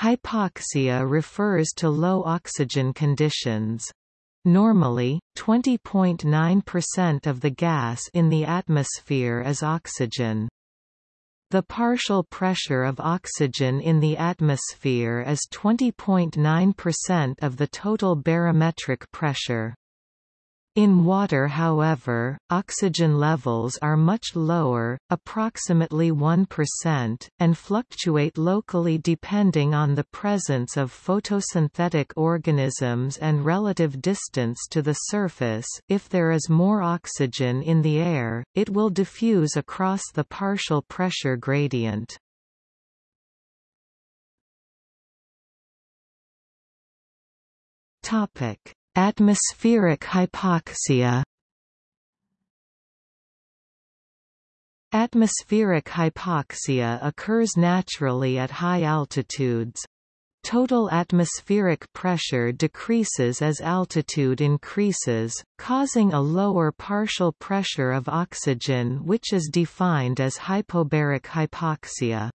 Hypoxia refers to low oxygen conditions. Normally, 20.9% of the gas in the atmosphere is oxygen. The partial pressure of oxygen in the atmosphere is 20.9% of the total barometric pressure. In water however, oxygen levels are much lower, approximately 1%, and fluctuate locally depending on the presence of photosynthetic organisms and relative distance to the surface if there is more oxygen in the air, it will diffuse across the partial pressure gradient. Topic Atmospheric hypoxia Atmospheric hypoxia occurs naturally at high altitudes. Total atmospheric pressure decreases as altitude increases, causing a lower partial pressure of oxygen which is defined as hypobaric hypoxia.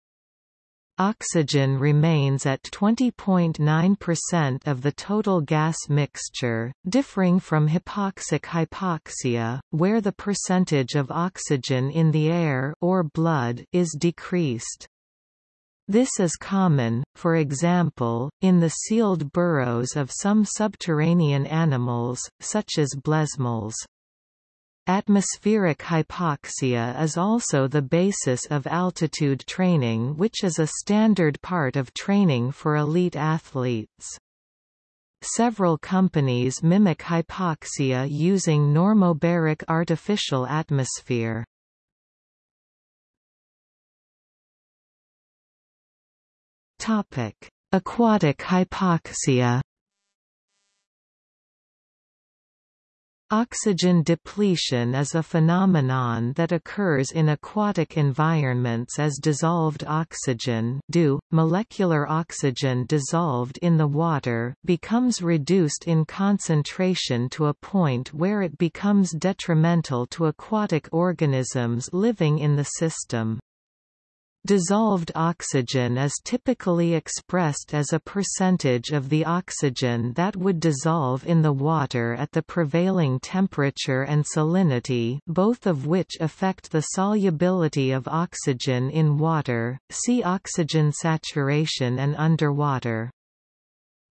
Oxygen remains at 20.9% of the total gas mixture, differing from hypoxic hypoxia, where the percentage of oxygen in the air or blood is decreased. This is common, for example, in the sealed burrows of some subterranean animals, such as blesmols. Atmospheric hypoxia is also the basis of altitude training which is a standard part of training for elite athletes. Several companies mimic hypoxia using normobaric artificial atmosphere. Aquatic hypoxia Oxygen depletion is a phenomenon that occurs in aquatic environments as dissolved oxygen DO, molecular oxygen dissolved in the water becomes reduced in concentration to a point where it becomes detrimental to aquatic organisms living in the system. Dissolved oxygen is typically expressed as a percentage of the oxygen that would dissolve in the water at the prevailing temperature and salinity both of which affect the solubility of oxygen in water, see oxygen saturation and underwater.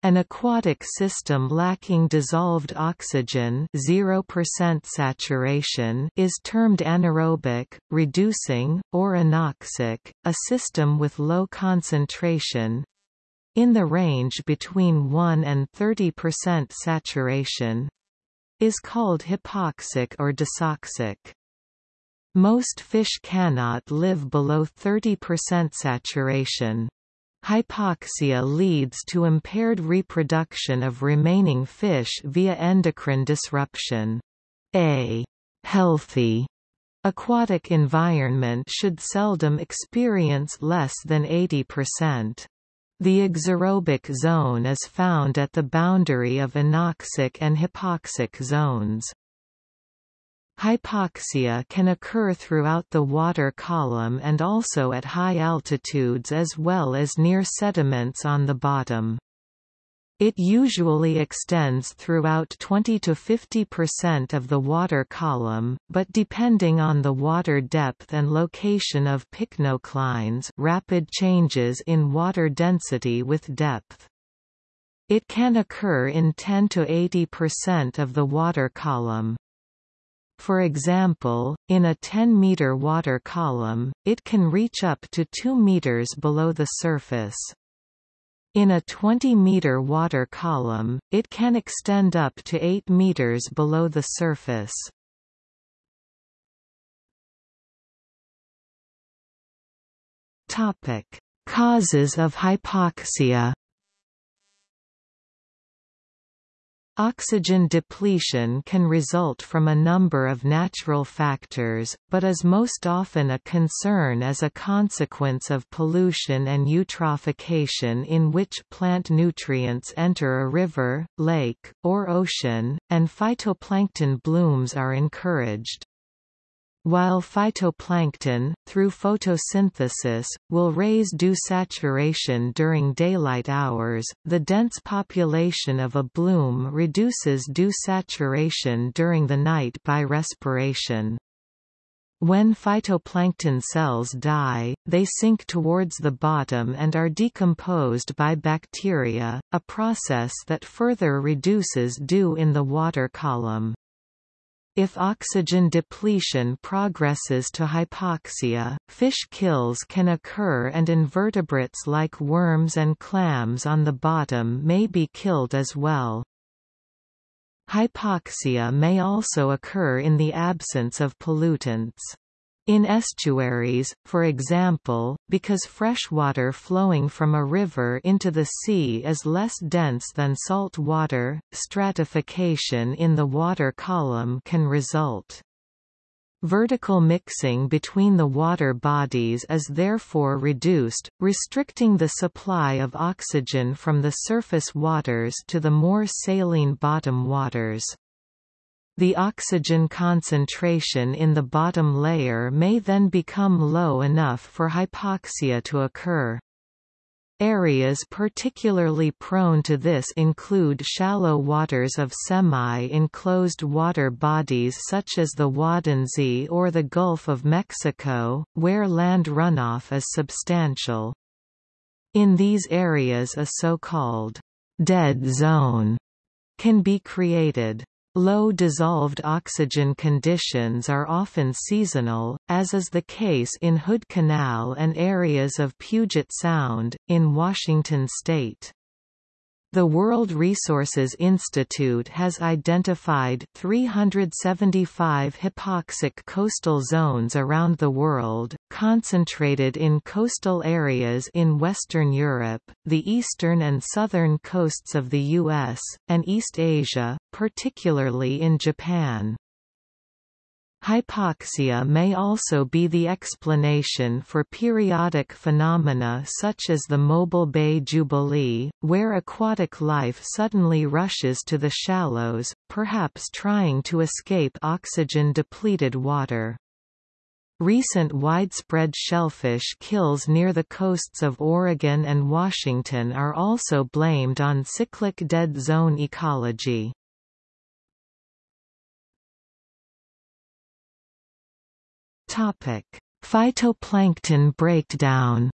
An aquatic system lacking dissolved oxygen 0% saturation is termed anaerobic, reducing, or anoxic. A system with low concentration in the range between 1 and 30% saturation is called hypoxic or dysoxic. Most fish cannot live below 30% saturation. Hypoxia leads to impaired reproduction of remaining fish via endocrine disruption. A healthy aquatic environment should seldom experience less than 80%. The exaerobic zone is found at the boundary of anoxic and hypoxic zones. Hypoxia can occur throughout the water column and also at high altitudes as well as near sediments on the bottom. It usually extends throughout 20 to 50% of the water column, but depending on the water depth and location of pycnoclines rapid changes in water density with depth. It can occur in 10 to 80% of the water column. For example, in a 10-meter water column, it can reach up to 2 meters below the surface. In a 20-meter water column, it can extend up to 8 meters below the surface. Topic: Causes of hypoxia Oxygen depletion can result from a number of natural factors, but is most often a concern as a consequence of pollution and eutrophication in which plant nutrients enter a river, lake, or ocean, and phytoplankton blooms are encouraged. While phytoplankton, through photosynthesis, will raise DO saturation during daylight hours, the dense population of a bloom reduces DO saturation during the night by respiration. When phytoplankton cells die, they sink towards the bottom and are decomposed by bacteria, a process that further reduces DO in the water column. If oxygen depletion progresses to hypoxia, fish kills can occur and invertebrates like worms and clams on the bottom may be killed as well. Hypoxia may also occur in the absence of pollutants. In estuaries, for example, because freshwater flowing from a river into the sea is less dense than salt water, stratification in the water column can result. Vertical mixing between the water bodies is therefore reduced, restricting the supply of oxygen from the surface waters to the more saline bottom waters. The oxygen concentration in the bottom layer may then become low enough for hypoxia to occur. Areas particularly prone to this include shallow waters of semi-enclosed water bodies such as the Waddenzee or the Gulf of Mexico, where land runoff is substantial. In these areas a so-called dead zone can be created. Low dissolved oxygen conditions are often seasonal, as is the case in Hood Canal and areas of Puget Sound, in Washington state. The World Resources Institute has identified 375 hypoxic coastal zones around the world, concentrated in coastal areas in Western Europe, the eastern and southern coasts of the U.S., and East Asia, particularly in Japan. Hypoxia may also be the explanation for periodic phenomena such as the Mobile Bay Jubilee, where aquatic life suddenly rushes to the shallows, perhaps trying to escape oxygen-depleted water. Recent widespread shellfish kills near the coasts of Oregon and Washington are also blamed on cyclic dead zone ecology. Topic: Phytoplankton breakdown.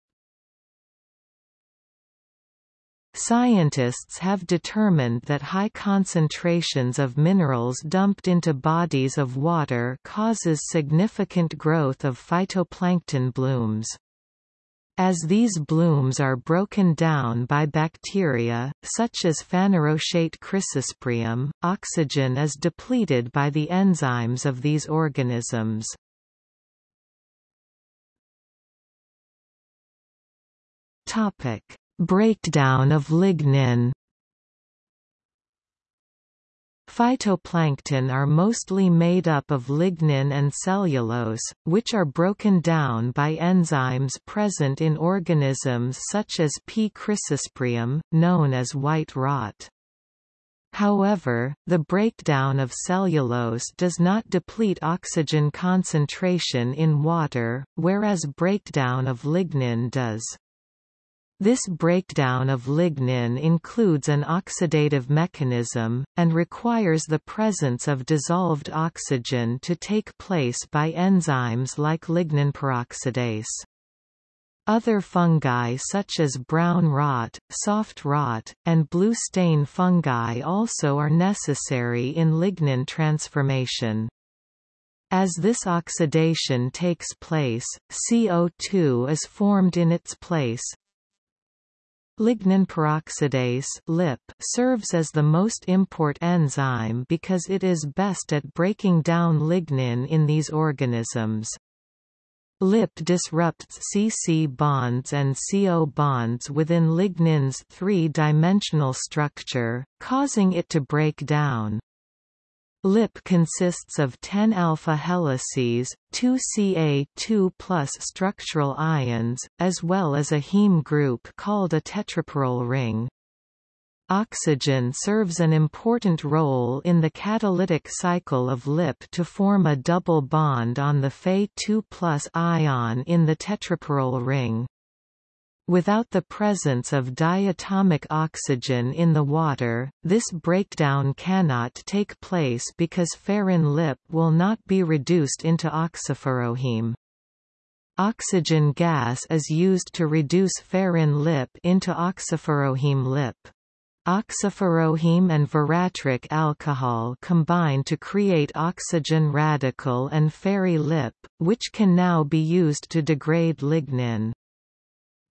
Scientists have determined that high concentrations of minerals dumped into bodies of water causes significant growth of phytoplankton blooms. As these blooms are broken down by bacteria, such as Phanerochaete chrysosporium, oxygen is depleted by the enzymes of these organisms. Topic: Breakdown of lignin. Phytoplankton are mostly made up of lignin and cellulose, which are broken down by enzymes present in organisms such as P. chrysosporium, known as white rot. However, the breakdown of cellulose does not deplete oxygen concentration in water, whereas breakdown of lignin does. This breakdown of lignin includes an oxidative mechanism, and requires the presence of dissolved oxygen to take place by enzymes like lignin peroxidase. Other fungi such as brown rot, soft rot, and blue stain fungi also are necessary in lignin transformation. As this oxidation takes place, CO2 is formed in its place, Lignin peroxidase (LIP) serves as the most import enzyme because it is best at breaking down lignin in these organisms. LIP disrupts CC bonds and CO bonds within lignin's three-dimensional structure, causing it to break down. LIP consists of 10 alpha helices, 2 Ca2 structural ions, as well as a heme group called a tetrapyrrole ring. Oxygen serves an important role in the catalytic cycle of Lip to form a double bond on the Fe2 ion in the tetrapyrrole ring. Without the presence of diatomic oxygen in the water, this breakdown cannot take place because ferrin lip will not be reduced into oxyferroheme. Oxygen gas is used to reduce ferrin lip into oxyferroheme lip. Oxyferroheme and veratryl alcohol combine to create oxygen radical and ferri lip, which can now be used to degrade lignin.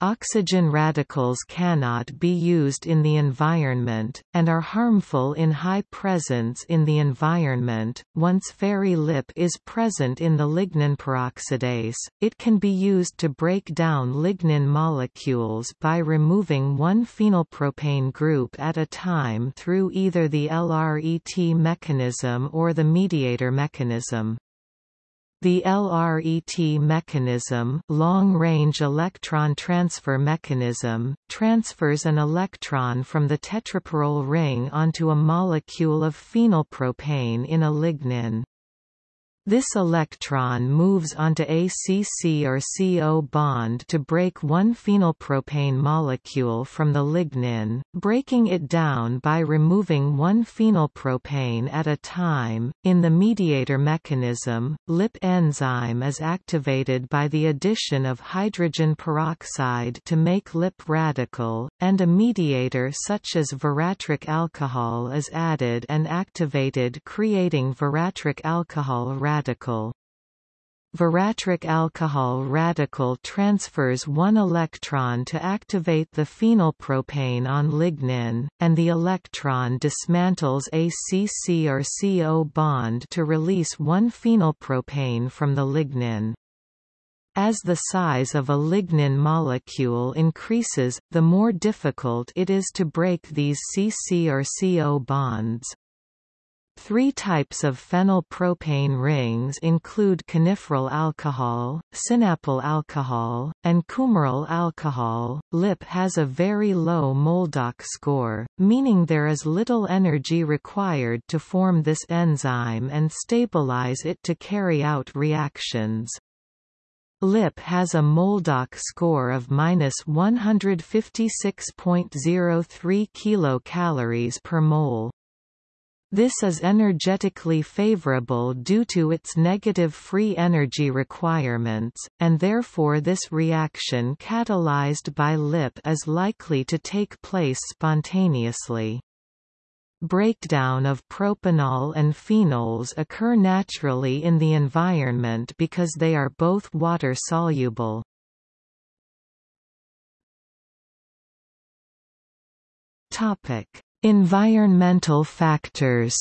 Oxygen radicals cannot be used in the environment, and are harmful in high presence in the environment. Once ferri lip is present in the lignin peroxidase, it can be used to break down lignin molecules by removing one phenylpropane group at a time through either the LRET mechanism or the mediator mechanism. The LRET mechanism long-range electron transfer mechanism, transfers an electron from the tetrapyrrole ring onto a molecule of phenylpropane in a lignin. This electron moves onto a CC or CO bond to break one phenylpropane molecule from the lignin, breaking it down by removing one phenylpropane at a time. In the mediator mechanism, LIP enzyme is activated by the addition of hydrogen peroxide to make LIP radical, and a mediator such as veratryl alcohol is added and activated creating veratryl alcohol radical radical. Veratryl alcohol radical transfers one electron to activate the phenylpropane on lignin, and the electron dismantles a CC or CO bond to release one phenylpropane from the lignin. As the size of a lignin molecule increases, the more difficult it is to break these CC or CO bonds. Three types of phenylpropane rings include coniferyl alcohol, sinapyl alcohol, and coumaryl alcohol. LIP has a very low Moldock score, meaning there is little energy required to form this enzyme and stabilize it to carry out reactions. LIP has a Moldock score of minus 156.03 kilocalories per mole. This is energetically favorable due to its negative free energy requirements, and therefore this reaction catalyzed by LIP is likely to take place spontaneously. Breakdown of propanol and phenols occur naturally in the environment because they are both water-soluble. Topic: Environmental factors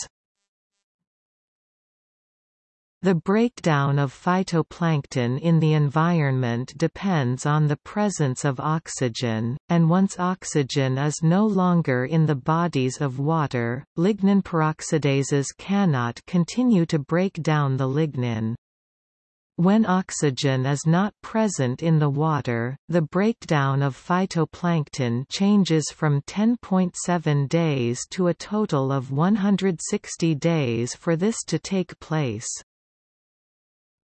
the breakdown of phytoplankton in the environment depends on the presence of oxygen, and once oxygen is no longer in the bodies of water, lignin peroxidases cannot continue to break down the lignin. When oxygen is not present in the water, the breakdown of phytoplankton changes from 10.7 days to a total of 160 days for this to take place.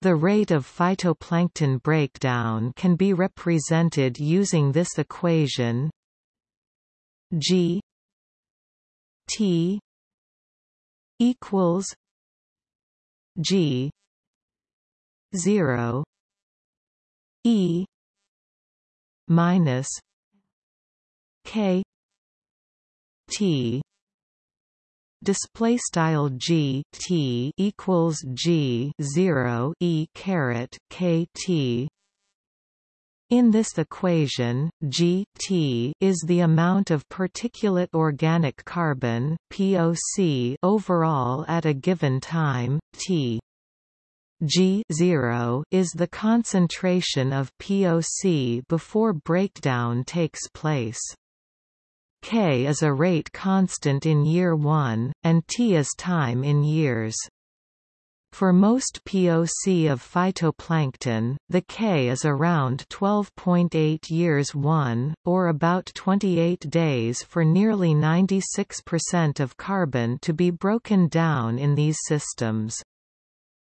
The rate of phytoplankton breakdown can be represented using this equation G T equals G 0 e minus k t display style g t equals g 0 e caret k t in this equation, Gt is the amount of particulate organic carbon (POC) overall at a given time, T. G 0 is the concentration of POC before breakdown takes place. K is a rate constant in year 1, and T is time in years. For most POC of phytoplankton, the K is around 12.8 years 1, or about 28 days for nearly 96% of carbon to be broken down in these systems.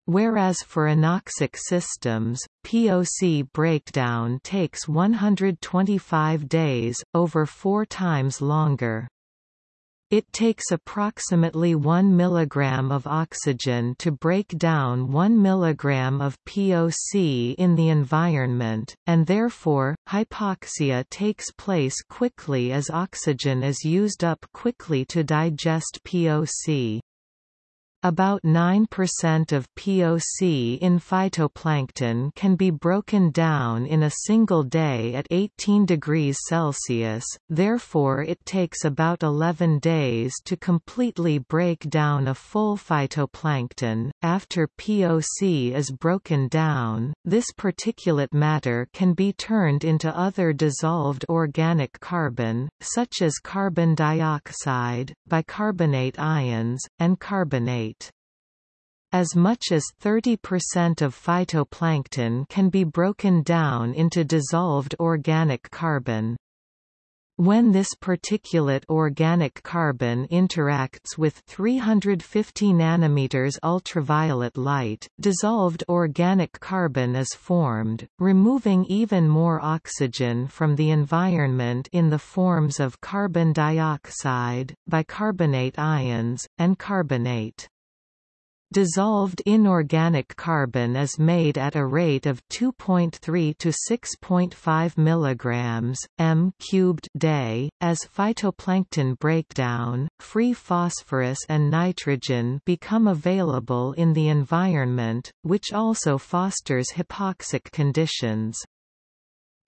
Whereas for anoxic systems, POC breakdown takes 125 days, over four times longer. It takes approximately 1 mg of oxygen to break down 1 mg of POC in the environment, and therefore, hypoxia takes place quickly as oxygen is used up quickly to digest POC. About 9% of POC in phytoplankton can be broken down in a single day at 18 degrees Celsius, therefore it takes about 11 days to completely break down a full phytoplankton. After POC is broken down, this particulate matter can be turned into other dissolved organic carbon, such as carbon dioxide, bicarbonate ions, and carbonate. As much as 30% of phytoplankton can be broken down into dissolved organic carbon. When this particulate organic carbon interacts with 350 nanometers ultraviolet light, dissolved organic carbon is formed, removing even more oxygen from the environment in the forms of carbon dioxide, bicarbonate ions, and carbonate. Dissolved inorganic carbon is made at a rate of 2.3 to 6.5 mg m cubed day. As phytoplankton breakdown, free phosphorus and nitrogen become available in the environment, which also fosters hypoxic conditions.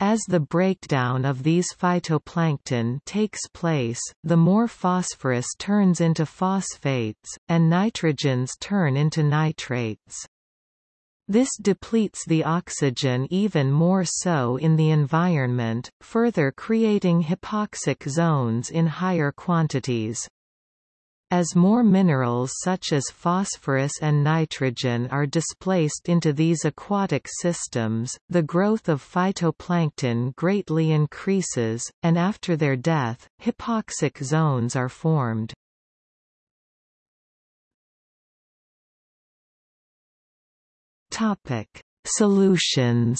As the breakdown of these phytoplankton takes place, the more phosphorus turns into phosphates, and nitrogens turn into nitrates. This depletes the oxygen even more so in the environment, further creating hypoxic zones in higher quantities. As more minerals such as phosphorus and nitrogen are displaced into these aquatic systems, the growth of phytoplankton greatly increases, and after their death, hypoxic zones are formed. Solutions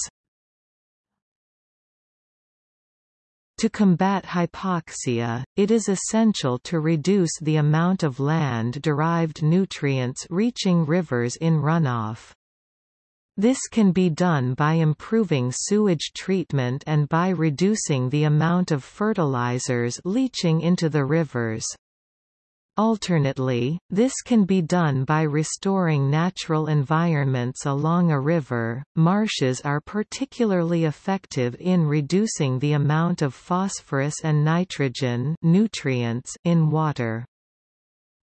To combat hypoxia, it is essential to reduce the amount of land-derived nutrients reaching rivers in runoff. This can be done by improving sewage treatment and by reducing the amount of fertilizers leaching into the rivers. Alternately, this can be done by restoring natural environments along a river. Marshes are particularly effective in reducing the amount of phosphorus and nitrogen nutrients in water.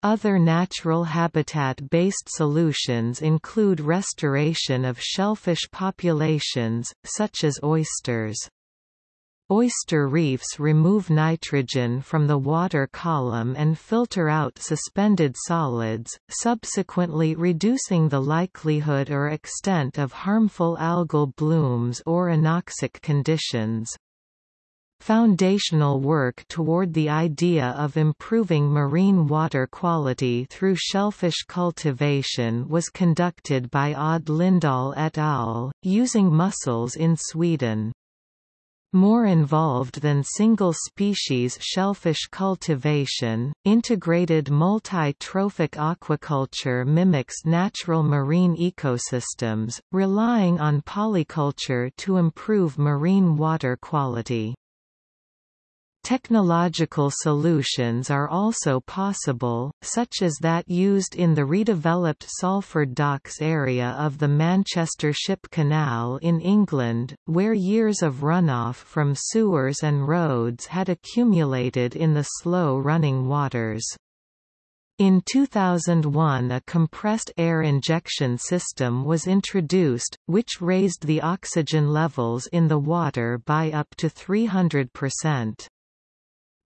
Other natural habitat-based solutions include restoration of shellfish populations, such as oysters. Oyster reefs remove nitrogen from the water column and filter out suspended solids, subsequently reducing the likelihood or extent of harmful algal blooms or anoxic conditions. Foundational work toward the idea of improving marine water quality through shellfish cultivation was conducted by Odd Lindahl et al., using mussels in Sweden. More involved than single-species shellfish cultivation, integrated multi-trophic aquaculture mimics natural marine ecosystems, relying on polyculture to improve marine water quality. Technological solutions are also possible, such as that used in the redeveloped Salford Docks area of the Manchester Ship Canal in England, where years of runoff from sewers and roads had accumulated in the slow-running waters. In 2001 a compressed air injection system was introduced, which raised the oxygen levels in the water by up to 300%.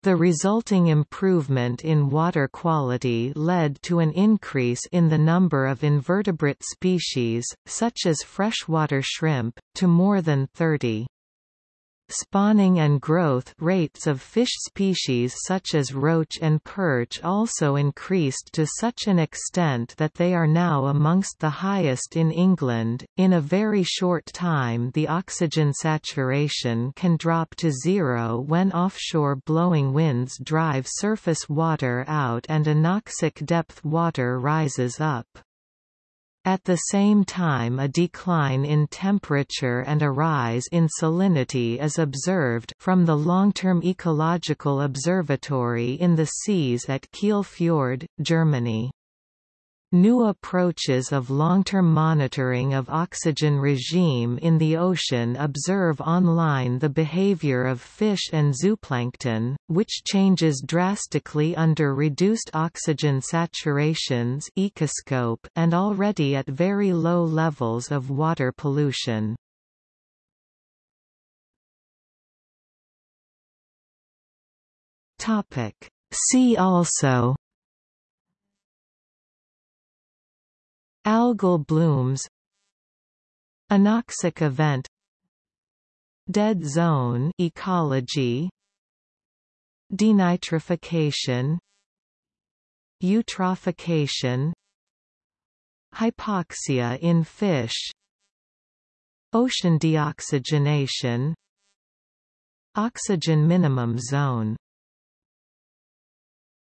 The resulting improvement in water quality led to an increase in the number of invertebrate species, such as freshwater shrimp, to more than 30. Spawning and growth rates of fish species such as roach and perch also increased to such an extent that they are now amongst the highest in England. In a very short time, the oxygen saturation can drop to zero when offshore blowing winds drive surface water out and anoxic depth water rises up. At the same time a decline in temperature and a rise in salinity is observed from the long-term ecological observatory in the seas at Kiel Fjord, Germany. New approaches of long-term monitoring of oxygen regime in the ocean observe online the behavior of fish and zooplankton, which changes drastically under reduced oxygen saturations ecoscope and already at very low levels of water pollution. See also Algal blooms Anoxic event Dead zone ecology Denitrification Eutrophication Hypoxia in fish Ocean deoxygenation Oxygen minimum zone